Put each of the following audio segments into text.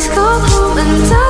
Please go home and die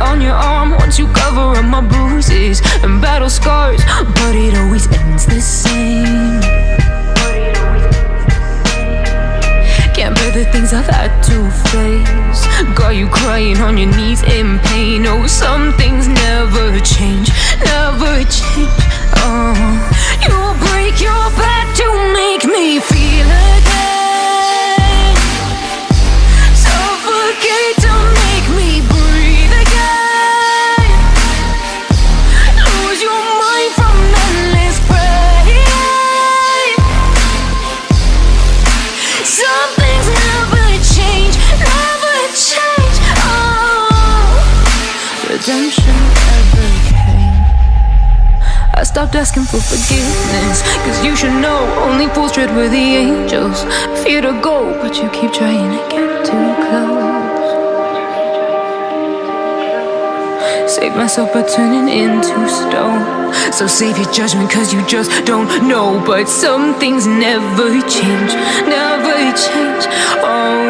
on your arm once you cover up my bruises and battle scars, but it always ends the same. Can't bear the things I've had to face. Got you crying on your knees in pain. Oh, some things never change, redemption ever came. I stopped asking for forgiveness Cause you should know only fools tread with the angels. Fear to go, but you keep trying to get too close. Save myself by turning into stone. So save your judgment cause you just don't know. But some things never change, never change. Oh,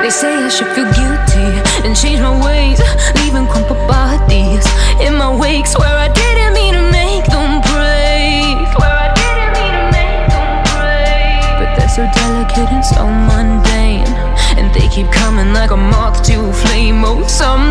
they say I should feel guilty and change my ways. Leaving crumpled bodies in my wakes Where I didn't mean to make them break. Where I didn't mean to make them break. But they're so delicate and so mundane. And they keep coming like a moth to a flame. Oh, some